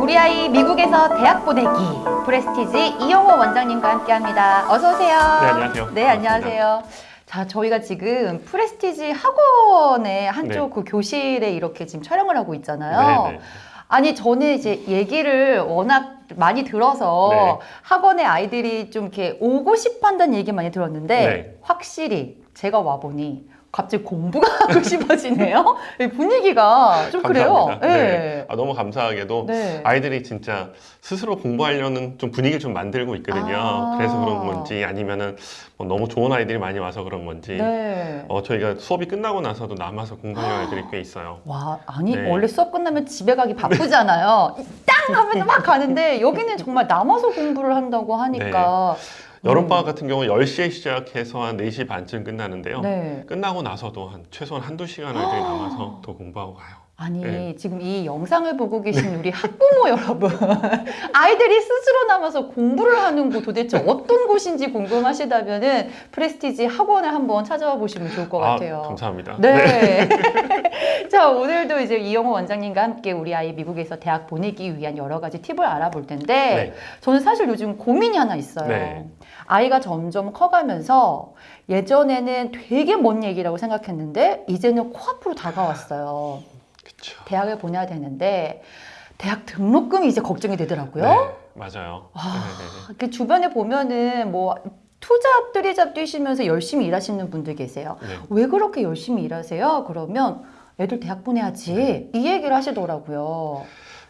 우리 아이 미국에서 대학 보내기 프레스티지 이영호 원장님과 함께합니다. 어서 오세요. 네, 안녕하세요. 네, 안녕하세요. 자, 저희가 지금 프레스티지 학원의 한쪽 네. 그 교실에 이렇게 지금 촬영을 하고 있잖아요. 네, 네. 아니 저는 이제 얘기를 워낙 많이 들어서 네. 학원에 아이들이 좀 이렇게 오고 싶어 한다는 얘기 많이 들었는데 네. 확실히 제가 와보니 갑자기 공부가 하고 싶어지네요. 이 분위기가 좀 그래요. 감사합니다. 예. 네. 아, 너무 감사하게도 네. 아이들이 진짜 스스로 공부하려는 좀 분위기를 좀 만들고 있거든요. 아. 그래서 그런 건지 아니면은 뭐 너무 좋은 아이들이 많이 와서 그런 건지 네. 어, 저희가 수업이 끝나고 나서도 남아서 공부하는 아이들이 꽤 있어요. 와, 아니 네. 원래 수업 끝나면 집에 가기 바쁘잖아요. 땅 하면 막 가는데 여기는 정말 남아서 공부를 한다고 하니까 여름방학 같은 경우 10시에 시작해서 한 4시 반쯤 끝나는데요. 네. 끝나고 나서도 한 최소한 한두 시간 아이들이 남아서 더 공부하고 가요. 아니 네. 지금 이 영상을 보고 계신 우리 학부모 여러분 아이들이 스스로 남아서 공부를 하는 곳 도대체 어떤 곳인지 궁금하시다면 은 프레스티지 학원을 한번 찾아와 보시면 좋을 것 같아요. 아, 감사합니다. 네. 자 오늘도 이제 이영호 원장님과 함께 우리 아이 미국에서 대학 보내기 위한 여러 가지 팁을 알아볼 텐데 네. 저는 사실 요즘 고민이 하나 있어요. 네. 아이가 점점 커가면서 예전에는 되게 먼 얘기라고 생각했는데 이제는 코앞으로 다가왔어요. 그쵸. 대학을 보내야 되는데 대학 등록금이 이제 걱정이 되더라고요. 네, 맞아요. 아. 네. 이렇게 주변에 보면은 뭐 투잡 뜨리잡 뛰시면서 열심히 일하시는 분들 계세요. 네. 왜 그렇게 열심히 일하세요? 그러면 애들 대학 보내야지 네. 이 얘기를 하시더라고요.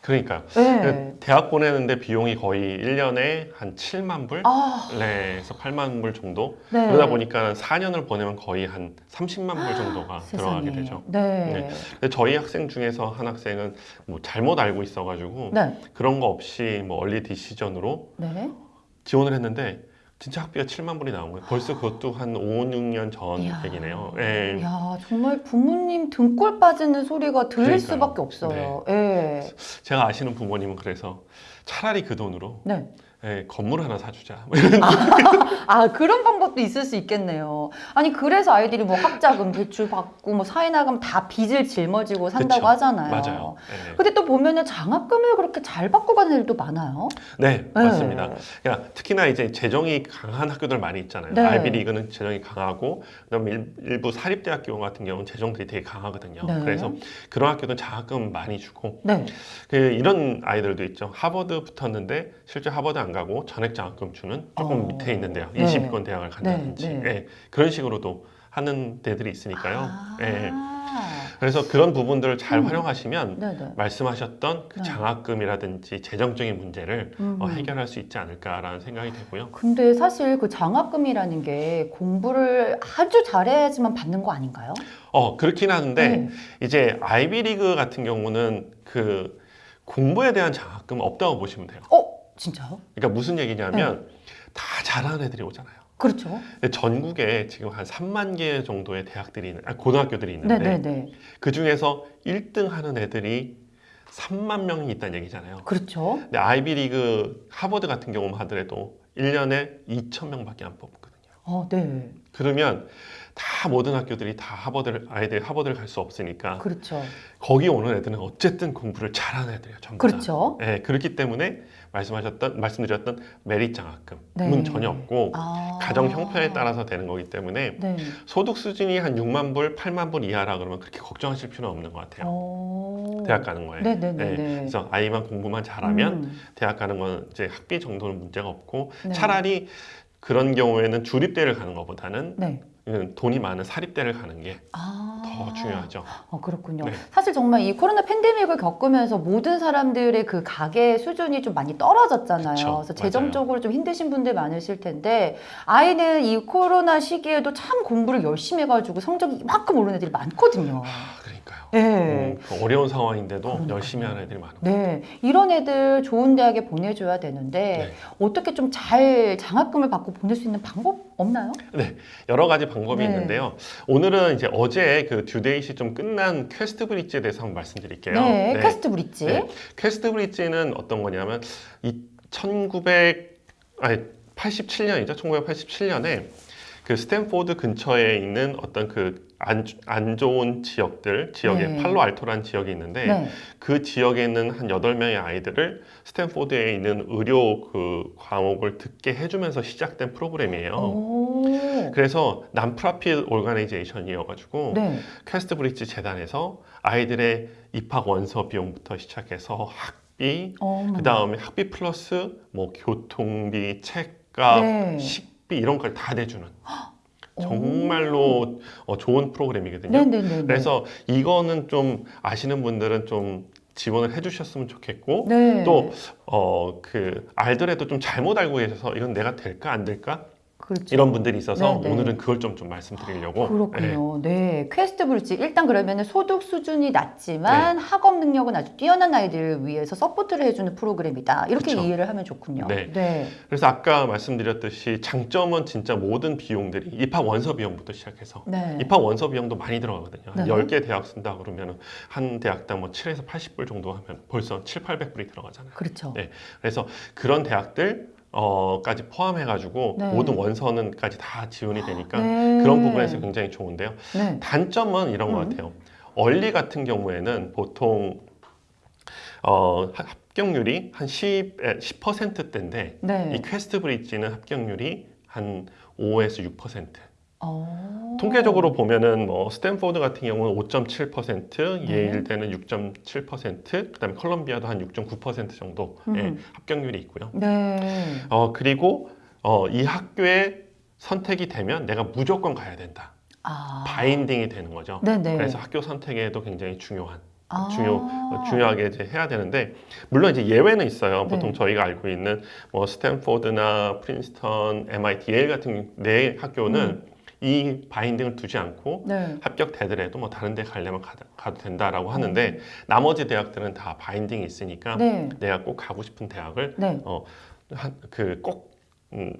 그러니까요. 네. 그 대학 보내는데 비용이 거의 1년에 한 7만 불? 아, 네, 그래서 8만 불 정도? 네. 그러다 보니까 4년을 보내면 거의 한 30만 불 정도가 들어가게 세상에. 되죠. 네. 네. 근데 저희 학생 중에서 한 학생은 뭐 잘못 알고 있어가지고 네. 그런 거 없이 뭐 얼리 디시전으로 네. 지원을 했는데 진짜 학비가 7만 불이 나온 거예요. 벌써 그것도 한 5, 6년 전 이야. 얘기네요. 예. 야 정말 부모님 등골 빠지는 소리가 들릴 그러니까요. 수밖에 없어요. 예. 제가 아시는 부모님은 그래서 차라리 그 돈으로 네. 예, 건물 하나 사주자. 아 그런 방법도 있을 수 있겠네요. 아니 그래서 아이들이 뭐 학자금 대출 받고 뭐 사회나금 다 빚을 짊어지고 산다고 그쵸. 하잖아요. 맞아요. 예. 근데 또 보면은 장학금을 그렇게 잘 받고 가는 애들도 많아요. 네, 맞습니다. 네. 그러니까 특히나 이제 재정이 강한 학교들 많이 있잖아요. 네. 아이비리그는 재정이 강하고 그다음에 일- 일부 사립대학교 같은 경우는 재정들이 되게 강하거든요. 네. 그래서 그런 학교는 장학금 많이 주고 네. 그 이런 아이들도 있죠. 하버드 붙었는데 실제 하버드 안 가고 전액 장학금 주는 조금 어. 밑에 있는데요. 네. 20위권 대학을 간다든지 네, 네. 예, 그런 식으로도 하는 데들이 있으니까요. 아. 예. 그래서 그런 부분들을 잘 음. 활용하시면 네네. 말씀하셨던 그 네. 장학금이라든지 재정적인 문제를 음. 어, 해결할 수 있지 않을까라는 생각이 되고요. 근데 사실 그 장학금이라는 게 공부를 아주 잘해야지만 받는 거 아닌가요? 어 그렇긴 하는데 네. 이제 아이비리그 같은 경우는 그 공부에 대한 장학금 없다고 보시면 돼요. 어 진짜요? 그러니까 무슨 얘기냐면 다 잘하는 애들이 오잖아요. 그렇죠. 전국에 지금 한 3만 개 정도의 대학들이 있는, 아, 고등학교들이 있는데 네네네. 그 중에서 1등 하는 애들이 3만 명이 있다는 얘기잖아요. 그렇죠. 근데 아이비리그 하버드 같은 경우만 하더라도 1년에 2천 명밖에 안 뽑거든요. 어, 네. 그러면 다 모든 학교들이 다 하버드를 아이들 하버드를 갈 수 없으니까 그렇죠. 거기 오는 애들은 어쨌든 공부를 잘하는 애들이에요. 전부 다. 그렇죠. 네, 그렇기 때문에 말씀하셨던 말씀드렸던 메릿 장학금은 네. 전혀 없고 아. 가정 형편에 따라서 되는 거기 때문에 네. 소득 수준이 한 6만 불, 8만 불 이하라 그러면 그렇게 걱정하실 필요는 없는 것 같아요. 어. 대학 가는 거에. 네네네. 네, 그래서 아이만 공부만 잘하면 음. 대학 가는 건 이제 학비 정도는 문제가 없고 네. 차라리 그런 경우에는 주립대를 가는 것보다는 네. 돈이 많은 사립대를 가는 게더 아. 중요하죠. 어, 그렇군요. 네. 사실 정말 이 코로나 팬데믹을 겪으면서 모든 사람들의 그 가계 수준이 좀 많이 떨어졌잖아요. 그쵸, 그래서 재정적으로 좀 힘드신 분들 많으실 텐데 아이는 이 코로나 시기에도 참 공부를 열심히 해가지고 성적이 이만큼 오른 애들이 많거든요. 아, 그 러니까요. 네. 음, 그 어려운 상황인데도 그러니까요. 열심히 하는 애들이 많은 네, 이런 애들 좋은 대학에 보내줘야 되는데 네. 어떻게 좀 잘 장학금을 받고 보낼 수 있는 방법 없나요? 여러 가지 방법이 네. 있는데요. 오늘은 이제 어제 그 듀데이시 좀 끝난 QuestBridge에 대해서 한번 말씀드릴게요. 네, 네. QuestBridge. 네. QuestBridge는 어떤 거냐면 이 1900, 아니 87년이죠. 1987년에 그 스탠포드 근처에 있는 어떤 그 안 안 좋은 지역들, 지역에 네. 팔로알토라는 지역이 있는데 네. 그 지역에 있는 한 8명의 아이들을 스탠포드에 있는 의료 그 과목을 듣게 해주면서 시작된 프로그램이에요. 오. 그래서 non-profit organization이어가지고 네. QuestBridge 재단에서 아이들의 입학 원서 비용부터 시작해서 학비. 그 다음에 학비 플러스 뭐 교통비, 책값, 네. 식비 이런 걸 다 내주는 정말로 어, 좋은 프로그램이거든요. 네네네. 그래서 이거는 좀 아시는 분들은 좀 지원을 해주셨으면 좋겠고 네. 또어그 알더라도 좀 잘못 알고 계셔서 이건 내가 될까 안 될까 그렇죠. 이런 분들이 있어서 네네. 오늘은 그걸 좀, 좀 말씀드리려고 네. 그렇군요. 네. QuestBridge 일단 그러면 소득 수준이 낮지만 네. 학업 능력은 아주 뛰어난 아이들을 위해서 서포트를 해주는 프로그램이다. 이렇게 그쵸. 이해를 하면 좋군요. 네. 네. 그래서 아까 말씀드렸듯이 장점은 진짜 모든 비용들이 입학 원서 비용부터 시작해서 네. 입학 원서 비용도 많이 들어가거든요. 한 네. 10개 대학 쓴다 그러면 한 대학당 뭐 7에서 80불 정도 하면 벌써 7, 800불이 들어가잖아요. 그렇죠. 네. 그래서 그런 대학들 어까지 포함해가지고 네. 모든 원서는까지 다 지원이 되니까 네. 그런 부분에서 굉장히 좋은데요. 네. 단점은 이런 것 음. 같아요. early 같은 경우에는 보통 어, 하- 합격률이 한 10, 10%대인데 네. 이 QuestBridge는 합격률이 한 5에서 6%. 어. 통계적으로 보면은 뭐 스탠포드 같은 경우는 5.7%, 네. 예일대는 6.7%, 그다음에 컬럼비아도 한 6.9% 정도의 음. 합격률이 있고요. 네. 어 그리고 어, 이 학교에 선택이 되면 내가 무조건 가야 된다. 아. binding이 되는 거죠. 네네. 그래서 학교 선택에도 굉장히 중요한 아. 중요 어, 중요하게 이제 해야 되는데 물론 이제 예외는 있어요. 보통 네. 저희가 알고 있는 뭐 스탠포드나 프린스턴, MIT, 예일 같은 네 학교는 음. 이 binding을 두지 않고 네. 합격되더라도 뭐 다른 데 가려면 가, 가도 된다라고 하는데 나머지 대학들은 다 binding이 있으니까 음. 네. 내가 꼭 가고 싶은 대학을 네. 그꼭 음,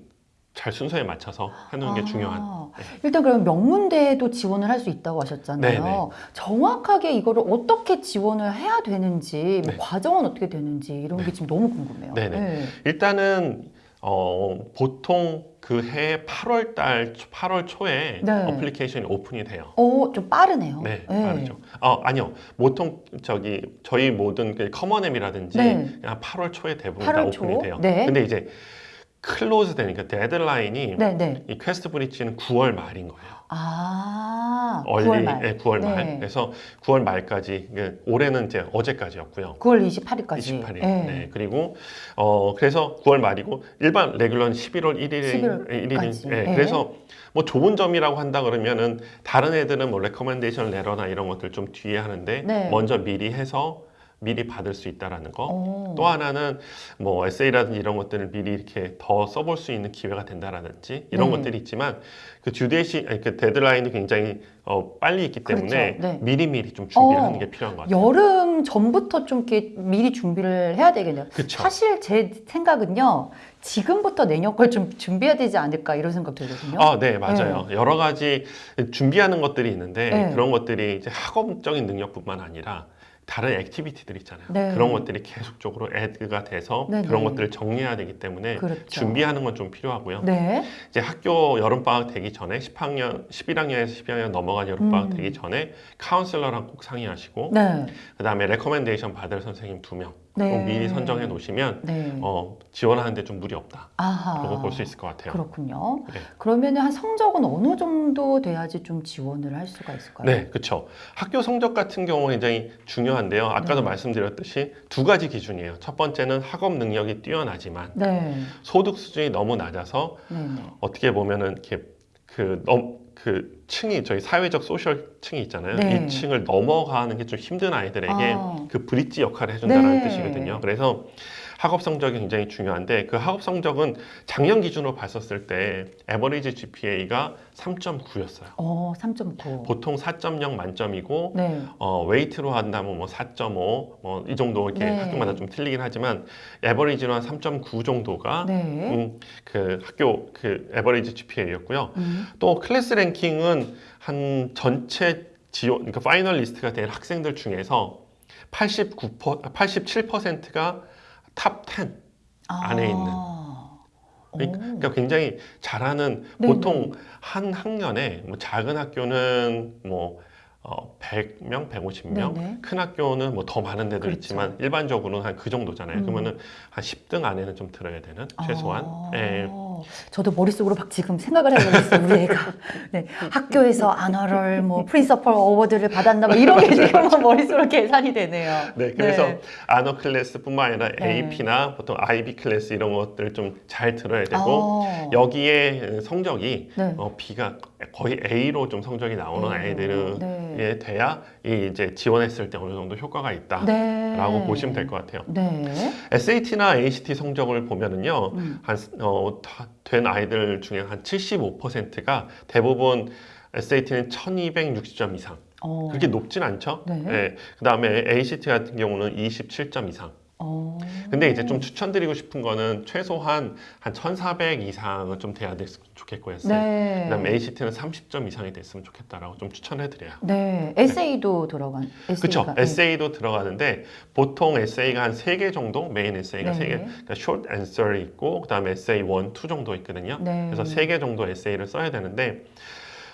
잘 순서에 맞춰서 게 아, 중요한 일단 그럼 명문대에도 지원을 할 수 있다고 하셨잖아요. 네네. 정확하게 이거를 어떻게 지원을 해야 되는지, 뭐 네. 과정은 어떻게 되는지 이런 게 지금 너무 궁금해요. 네네. 네. 일단은 어, 보통 그 해 8월 달 8월 초에 네. application이 open이 돼요. 어, 좀 빠르네요. 네, 빠르죠. 어, 아니요. 보통 저기 저희 모든 그 커먼앱이라든지 네. 그냥 8월 초에 대부분 다 8월 open이 초? 돼요. 네. 근데 이제 close 되니까 deadline이 네, 네. 이 퀘스트 브릿지는 9월 말인 거예요. 아, early 9월 말. 네, 9월 말. 네. 그래서 9월 말까지 그 올해는 이제 어제까지였고요. 9월 28일까지. 28일. 네. 그리고 어 그래서 9월 말이고 일반 regular는 11월 1일에 11월 1일. 까지. 네. 네. 그래서 뭐 좋은 점이라고 한다 그러면은 다른 애들은 뭐 recommendation letter나 이런 것들 좀 뒤에 하는데 네. 먼저 미리 해서 미리 받을 수 있다라는 거. 어. 또 하나는 뭐 에세이라든지 이런 것들을 미리 이렇게 더 써볼 수 있는 기회가 된다라든지 이런 네. 것들이 있지만 그 주데시 아니 그 데드라인이 굉장히 어, 빨리 있기 때문에 그렇죠. 네. 미리 미리 좀 준비를 어, 하는 게 필요한 것 같아요. 여름 전부터 좀 이렇게 미리 준비를 해야 되겠네요. 그쵸. 사실 제 생각은요. 지금부터 내년 걸 좀 준비해야 되지 않을까 이런 생각 들거든요. 아, 네, 맞아요. 여러 가지 준비하는 것들이 있는데 네. 그런 것들이 이제 학업적인 능력뿐만 아니라 다른 activity들 있잖아요. 네. 그런 것들이 계속적으로 add가 돼서 네, 그런 네. 것들을 정리해야 되기 때문에 그렇죠. 준비하는 건 좀 필요하고요. 네. 이제 학교 여름 방학 되기 전에 10학년, 11학년에서 12학년 넘어간 여름 방학 음. 되기 전에 counselor랑 꼭 상의하시고 네. 그 다음에 recommendation 받을 선생님 두명 네. 꼭 미리 선정해 놓으시면 네. 어, 지원하는데 좀 무리 없다. 아하. 그런 거볼 수 있을 것 같아요. 그렇군요. 네. 그러면 한 성적은 어느 정도 돼야지 좀 지원을 할 수가 있을까요? 네, 그렇죠. 학교 성적 같은 경우는 굉장히 중요한데요. 아까도 네. 말씀드렸듯이 두 가지 기준이에요. 첫 번째는 학업 능력이 뛰어나지만 네. 소득 수준이 너무 낮아서. 어떻게 보면은 이렇게 그, 넘, 그 층이 저희 사회적 social 층이 있잖아요. 네. 이 층을 넘어가는 게 좀 힘든 아이들에게 아. 그 bridge 역할을 해준다는 네. 뜻이거든요. 그래서 학업 성적이 굉장히 중요한데 그 학업 성적은 작년 기준으로 봤었을 때 average GPA가 3.9였어요. 어, 3.9. 보통 4.0 만점이고 네. 어, weight로 한다면 뭐 4.5, 뭐 이 정도 이렇게 네. 학교마다 좀 틀리긴 하지만 average로 한 3.9 정도가 네. 음, 그 학교 그 average GPA였고요. 음. 또 class ranking은 한 전체 지원 그러니까 finalist가 된 학생들 중에서 89% 87%가 top 10 안에 있는. 아. 그러니까 굉장히 잘하는 네네. 보통 한 학년에 뭐 작은 학교는 뭐 어, 100명, 150명, 네네. 큰 학교는 뭐 더 많은 데도 그렇죠. 있지만 일반적으로는 한 그 정도잖아요. 음. 그러면은 한 10등 안에는 좀 들어야 되는 최소한. 아, 예. 저도 머릿속으로 막 지금 생각을 해보고 있어요, 우리 애가. 네, 학교에서 아너럴, 뭐, 프린서펄 어워드를 받았나, 막 이런 게 지금 막 머릿속으로 계산이 되네요. 네, 그래서 네. 아너 클래스뿐만 아니라 네. AP나 보통 IB 클래스 이런 것들 좀 잘 들어야 되고 어, 여기에 성적이 네. 어, B가 거의 A로 좀 성적이 나오는 네. 예, 돼야 이 이제 지원했을 때 어느 정도 효과가 있다라고 네. 보시면 될 것 같아요. 네. SAT나 ACT 성적을 보면은요, 음. 한, 어, 다된 아이들 중에 한 75%가 대부분 SAT는 1260점 이상. 어. 그렇게 높진 않죠? 네. 그 다음에 ACT 같은 경우는 27점 이상. 어. 근데 이제 좀 추천드리고 싶은 거는 최소한 한 1400 이상은 좀 돼야 됐으면 좋겠고요. 네. 그다음에 ACT는 30점 이상이 됐으면 좋겠다라고 좀 추천해드려요. 네. 에세이도 들어간. 그렇죠. 에세이도 들어가는데 보통 에세이가 한세개 정도, 메인 에세이가 네. 세 개, 그러니까 short answer이 있고 그다음에 에세이 1, 2 정도 있거든요. 네. 그래서 세개 정도 에세이를 써야 되는데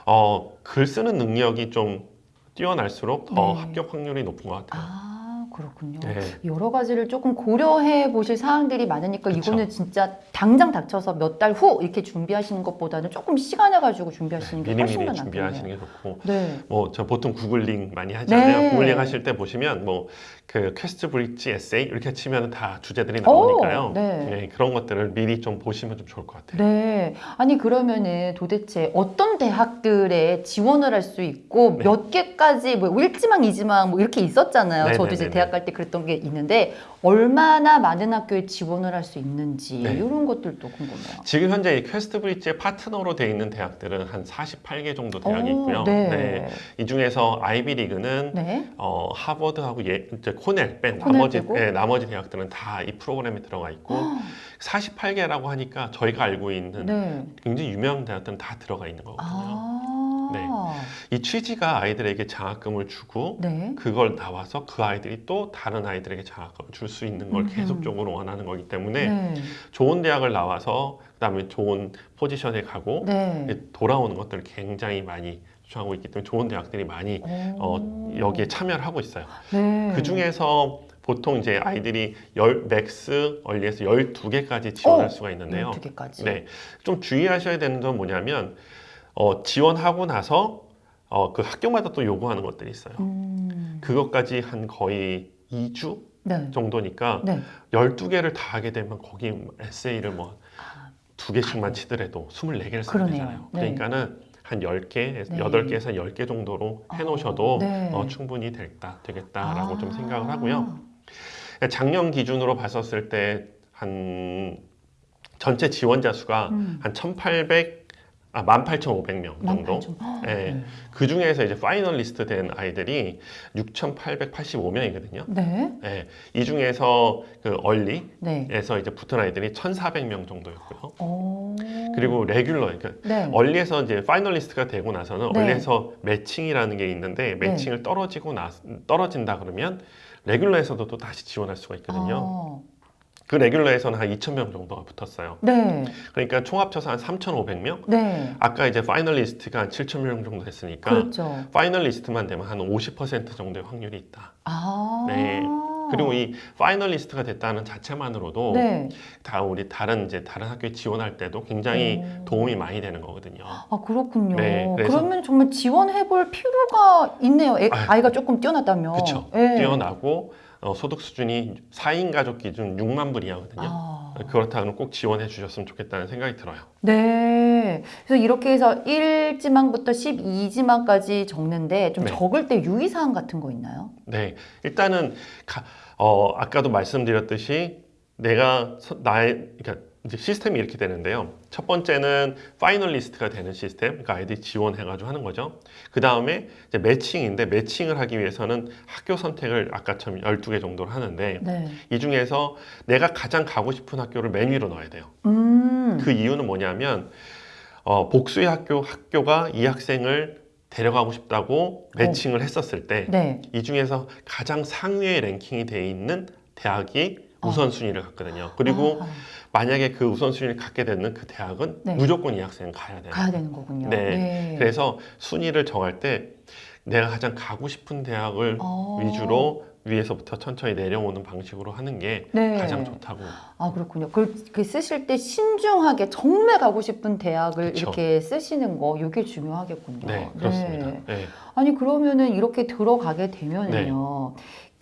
어, 글 쓰는 능력이 좀 뛰어날수록 더 네. 합격 확률이 높은 것 같아요. 아, 그렇군요. 네. 여러 가지를 조금 고려해 보실 사항들이 많으니까 그쵸. 이거는 진짜 당장 닥쳐서 몇 달 후 이렇게 준비하시는 것보다는 조금 시간을 가지고 준비하시는 게 훨씬 더 준비하시는 낫겠네요. 게 좋고 네. 뭐저 보통 구글링 많이 하잖아요. 네. 구글링 하실 때 보시면 뭐 그 퀘스트 브릿지 에세이 이렇게 치면 다 주제들이 오, 나오니까요. 네. 네, 그런 것들을 미리 좀 보시면 좀 좋을 것 같아요. 네. 아니 그러면은 도대체 어떤 대학들에 지원을 할 수 있고 네. 몇 개까지 뭐 일지망 이지망 뭐 이렇게 있었잖아요. 네, 저도 네, 이제 네, 대학 갈 때 그랬던 게 있는데 얼마나 많은 학교에 지원을 할 수 있는지 네. 이런 것들도 궁금해요. 지금 현재 이 퀘스트 브릿지의 파트너로 돼 있는 대학들은 한 48개 정도 대학이 오, 있고요. 네. 네. 이 중에서 아이비 리그는 네. 어, 하버드하고 예, 이제 코넬 뺀 나머지? 예, 나머지 대학들은 다 이 프로그램에 들어가 있고 48개라고 하니까 저희가 알고 있는 네. 굉장히 유명한 대학들은 다 들어가 있는 거거든요. 아. 네. 이 취지가 아이들에게 장학금을 주고 네. 그걸 나와서 그 아이들이 또 다른 아이들에게 장학금을 줄 수 있는 걸. 계속적으로 원하는 거기 때문에 네. 좋은 대학을 나와서 그다음에 좋은 position에 가고 네. 돌아오는 것들을 굉장히 많이 추천하고 있기 때문에 좋은 대학들이 많이 어, 오. 여기에 참여를 하고 있어요. 네. 그 중에서 보통 이제 아이들이 열, max early에서 12개까지 지원할 어, 수가 있는데요. 12개까지. 네. 좀 주의하셔야 되는 건 뭐냐면 어, 지원하고 나서 어, 그 학교마다 또 요구하는 것들이 있어요. 음. 그것까지 한 거의 2주 네. 정도니까 네. 12개를 다 하게 되면 거기 에세이를 뭐 아, 두 개씩만 치더라도 24개를 쓰면. 되잖아요. 네. 그러니까는 한 10개, 네. 8개에서 10개 정도로 해놓으셔도 아, 네. 어, 충분히 됐다, 되겠다라고 좀 아. 생각을 하고요. 작년 기준으로 봤었을 때 한 전체 지원자 수가 음. 한 1,800, 아 18,500명 정도. 18,000. 네. 그 중에서 이제 파이널리스트 된 아이들이 6,885명이거든요. 네. 네. 이 중에서 그 early에서 네. 이제 붙은 아이들이 1,400명 정도였고요. 오. 그리고 regular, 그러니까 네. early에서 이제 finalist가 되고 나서는 네. early에서 matching이라는 게 있는데 matching을 떨어지고 나 떨어진다 그러면 regular에서도 또 다시 지원할 수가 있거든요. 아, 그 regular에서는 한 2,000명 정도가 붙었어요. 네. 그러니까 총 합쳐서 한 3,500명. 네. 아까 이제 finalist가 한 7,000명 정도 됐으니까 그렇죠. finalist만 되면 한 50% 정도의 확률이 있다. 아. 네. 그리고 이 파이널리스트가 됐다는 자체만으로도 네. 다 우리 다른 이제 다른 학교에 지원할 때도 굉장히 오. 도움이 많이 되는 거거든요. 아 그렇군요. 네, 그러면 정말 지원해볼 필요가 있네요. 애, 아유. 아이가 조금 뛰어났다면. 그렇죠. 네. 뛰어나고 어, 소득 수준이 4인 가족 기준 6만 불이하거든요. 아. 그렇다면 꼭 지원해 주셨으면 좋겠다는 생각이 들어요. 네. 그래서 이렇게 해서 1지망부터 12지망까지 적는데 좀 네. 적을 때 유의사항 같은 거 있나요? 네, 일단은 가- 어, 아까도 말씀드렸듯이 내가 서- 나의 그러니까 이제 시스템이 이렇게 되는데요. 첫 번째는 파이널리스트가 되는 시스템, 그러니까 아이들이 지원해가지고 하는 거죠. 그 다음에 이제 매칭인데 매칭을 하기 위해서는 학교 선택을 아까처럼 12개 정도를 하는데 네. 이 중에서 내가 가장 가고 싶은 학교를 맨 위로 넣어야 돼요. 음. 그 이유는 뭐냐면 어, 복수의 학교 학교가 이 학생을 데려가고 싶다고 매칭을 했었을 때이 네. 중에서 가장 상위에 랭킹이 돼 있는 대학이 어. 우선순위를 갖거든요. 그리고 아, 만약에 그 우선순위를 갖게 되는 그 대학은 네. 무조건 이 학생은 가야 돼요. 가야 되는 거군요. 네. 그래서 순위를 정할 때 내가 가장 가고 싶은 대학을 어. 위주로 위에서부터 천천히 내려오는 방식으로 하는 게 네. 가장 좋다고. 아 그렇군요. 그, 그 쓰실 때 신중하게 정말 가고 싶은 대학을 그쵸. 이렇게 쓰시는 거 이게 중요하겠군요. 네, 그렇습니다. 네. 네. 아니 그러면은 이렇게 들어가게 되면은요.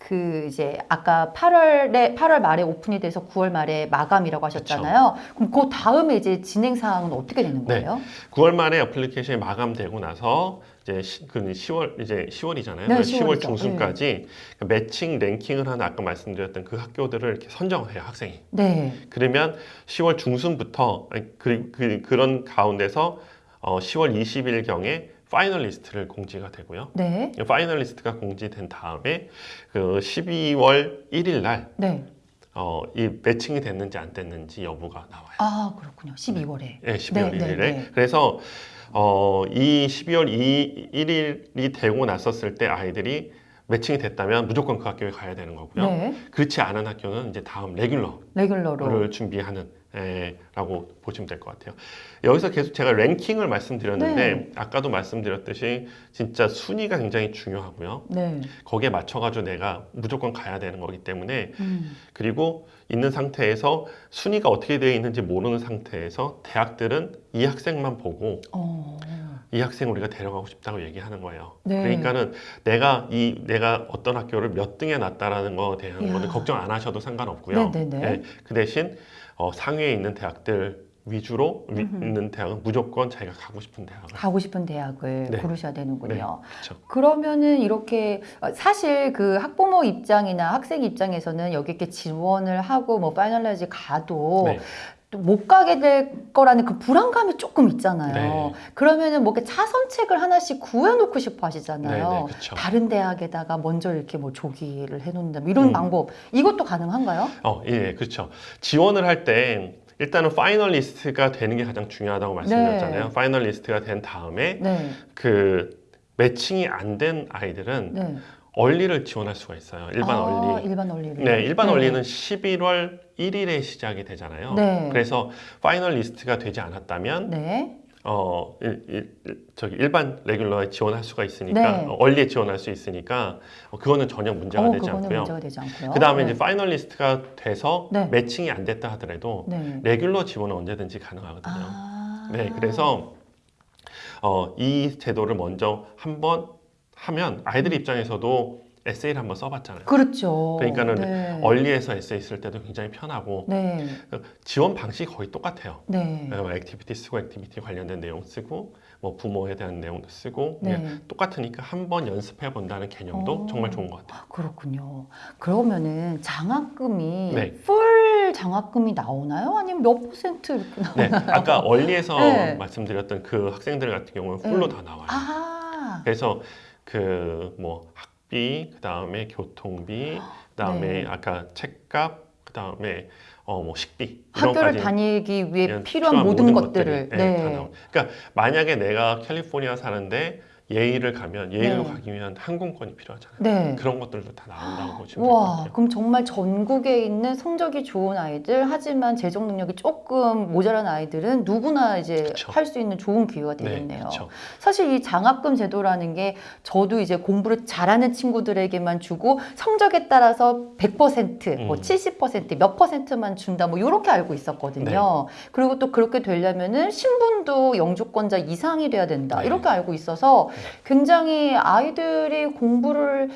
그 이제 아까 8월에 8월 말에 open이 돼서 9월 말에 마감이라고 하셨잖아요. 그럼 그 다음에 이제 진행 사항은 어떻게 되는 네. 거예요? 9월 말에 application이 마감되고 나서 이제 시, 그 10월 이제 10월이잖아요. 네, 10월 10월이죠. 중순까지 그 matching ranking을 하는 아까 말씀드렸던 그 학교들을 이렇게 선정해요 학생이. 네. 그러면 10월 중순부터 아니, 그, 그, 그런 가운데서 어, 10월 20일 경에 finalist를 공지가 되고요. 네. finalist가 공지된 다음에 그 12월 1일 날 네. 어, 이 매칭이 됐는지 안 됐는지 여부가 나와요. 아 그렇군요. 12월에. 예, 12월 네, 1일에. 네, 네. 그래서 어, 이 12월 2, 1일이 되고 났었을 때 아이들이 매칭이 됐다면 무조건 그 학교에 가야 되는 거고요. 네. 그렇지 않은 학교는 이제 다음 레귤러를 레귤러로. 준비하는 에, 라고 보시면 될 것 같아요. 여기서 계속 제가 랭킹을 말씀드렸는데 네. 아까도 말씀드렸듯이 진짜 순위가 굉장히 중요하고요. 네. 거기에 맞춰가지고 내가 무조건 가야 되는 거기 때문에 음. 그리고 있는 상태에서 순위가 어떻게 되어 있는지 모르는 상태에서 대학들은 이 학생만 보고 어. 이 학생 우리가 데려가고 싶다고 얘기하는 거예요. 네. 그러니까는 내가 이 내가 어떤 학교를 몇 등에 놨다라는 거에 대한. 거는 걱정 안 하셔도 상관없고요. 네네네. 예, 그 대신 어, 상위에 있는 대학들 위주로 위-. 있는 대학은 무조건 자기가 가고 싶은 대학을. 가고 싶은 대학을 네. 고르셔야 되는군요. 그렇죠. 그러면은 이렇게 어, 사실 그 학부모 입장이나 학생 입장에서는 여기 이렇게 지원을 하고 뭐 finalist가 돼도 네. 또 못 가게 될 거라는 그 불안감이 조금 있잖아요. 네. 그러면은 뭐 이렇게 차선책을 하나씩 구해놓고 싶어 하시잖아요. 네, 네. 다른 대학에다가 먼저 이렇게 뭐 조기를 해놓는다 뭐 이런 음. 방법 이것도 가능한가요? 어, 예, 그렇죠. 지원을 할 때 일단은 finalist가 되는 게 가장 중요하다고 말씀드렸잖아요. 네. finalist가 된 다음에 네, 그 matching이 안 된 아이들은 네. early를 지원할 수가 있어요. 일반 아, early. 일반 early를. 네, 일반 early는 11월 1일에 시작이 되잖아요. 네. 그래서 finalist가 되지 않았다면 네. 어 일, 일- 일- 저기 일반 regular에 지원할 수가 있으니까 네. 어, early에 지원할 수 있으니까 어, 그거는 전혀 문제가 어, 되지 않고요. 문제가 되지 않고요. 그 다음에 네. 이제 finalist가 돼서 네. matching이 안 됐다 하더라도 네. regular 지원은 언제든지 가능하거든요. 아. 네, 그래서 어, 이 제도를 먼저 한번 하면 아이들 입장에서도 에세이를 한번 써봤잖아요. 그렇죠. 그러니까는 네. early에서 에세이 쓸 때도 굉장히 편하고 네. 지원 방식이 거의 똑같아요. 네. 네, 뭐 activity 쓰고 activity 관련된 내용 쓰고 뭐 부모에 대한 내용도 쓰고 네. 똑같으니까 한번 연습해 본다는 개념도 어. 정말 좋은 것 같아요. 그렇군요. 그러면은 장학금이 네. full 장학금이 나오나요? 아니면 몇 퍼센트 이렇게 나오나요? 네, 아까 early에서 네. 말씀드렸던 그 학생들 같은 경우는 full로 네. 다 나와요. 아. 그래서 그 뭐 학비, 그 다음에 교통비, 그 다음에 네. 아까 책값, 그 다음에 어 뭐 식비 학교를 다니기 위해 그냥 필요한, 모든, 것들을 네, 네. 다 나와. 그러니까 만약에 내가 캘리포니아 사는데 예일을 가면 예일로 네. 가기 위한 항공권이 필요하잖아요. 네. 그런 것들도 다 나온다고 보시면 될 것 와, 같아요. 그럼 정말 전국에 있는 성적이 좋은 아이들, 하지만 재정 능력이 조금 모자란 아이들은 누구나 이제 그쵸. 할수 있는 좋은 기회가 네, 되겠네요. 그렇죠. 사실 이 장학금 제도라는 게 저도 이제 공부를 잘하는 친구들에게만 주고 성적에 따라서 100%, 뭐 음. 70%, 몇 퍼센트만 준다, 뭐 이렇게 알고 있었거든요. 네. 그리고 또 그렇게 되려면은 신분도 영주권자 이상이 돼야 된다, 네. 이렇게 알고 있어서 굉장히 아이들이 공부를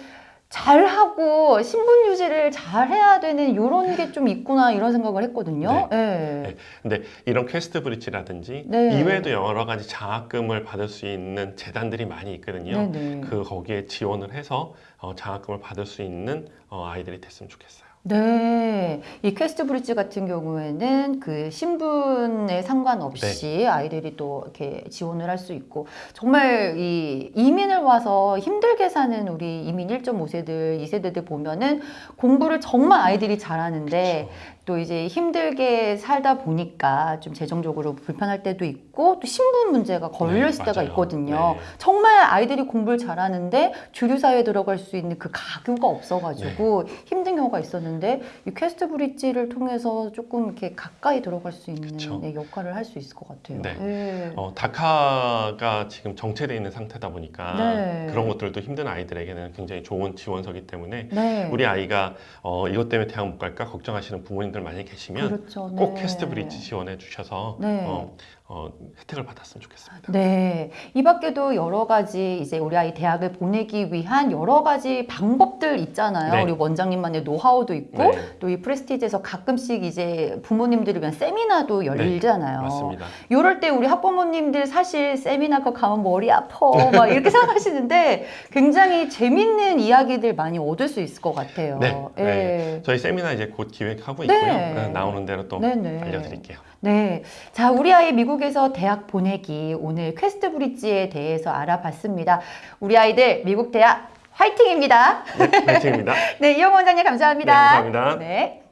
잘 하고 신분 유지를 잘 해야 되는 이런 게 좀 있구나 이런 생각을 했거든요. 네. 네. 근데 이런 QuestBridge라든지 네. 이외에도 여러 가지 장학금을 받을 수 있는 재단들이 많이 있거든요. 네네. 그 거기에 지원을 해서 어, 장학금을 받을 수 있는 어, 아이들이 됐으면 좋겠어요. 네, 이 QuestBridge 같은 경우에는 그 신분에 상관없이 네. 아이들이 또 이렇게 지원을 할 수 있고 정말 이 이민을 와서 힘들게 사는 우리 이민 1.5세들, 2세대들 보면은 공부를 정말 아이들이 잘하는데 그렇죠. 또 이제 힘들게 살다 보니까 좀 재정적으로 불편할 때도 있고 또 신분 문제가 걸려 네, 있을 때가. 있거든요. 네. 정말 아이들이 공부를 잘하는데 주류 사회에 들어갈 수 있는 그 가교가 없어가지고 네. 힘든 경우가 있었는데 이 QuestBridge를 통해서 조금 이렇게 가까이 들어갈 수 있는. 네, 역할을 할 수 있을 것 같아요. 네. 네. 어, DACA가 지금 정체되어 있는 상태다 보니까 네. 그런 것들도 힘든 아이들에게는 굉장히 좋은 지원서기 때문에 네. 우리 아이가 어, 이것 때문에 대학 못 갈까 걱정하시는 부모님들 많이 계시면 그렇죠. 꼭 네. QuestBridge 지원해 주셔서 네. 어, 어, 혜택을 받았으면 좋겠습니다. 네. 이 밖에도 여러 가지 이제 우리 아이 대학을 보내기 위한 여러 가지 방법들 있잖아요. 네. 우리 원장님만의 노하우도 있고 네, 또 이 Prestige에서 가끔씩 이제 부모님들을 위한 세미나도 열리잖아요. 네, 맞습니다. 이럴 때 우리 학부모님들 사실 세미나 거 가면 머리 아파 막 이렇게 생각하시는데 굉장히 재밌는 이야기들 많이 얻을 수 있을 것 같아요. 네, 예. 네. 저희 세미나 이제 곧 기획하고 네. 있고요. 네, 나오는 대로 또. 알려드릴게요. 네. 자, 우리 아이 미국에서 대학 보내기. 오늘 QuestBridge에 대해서 알아봤습니다. 우리 아이들 미국 대학 화이팅입니다. 네, 화이팅입니다. 네, 이영 원장님 감사합니다. 네, 감사합니다. 네.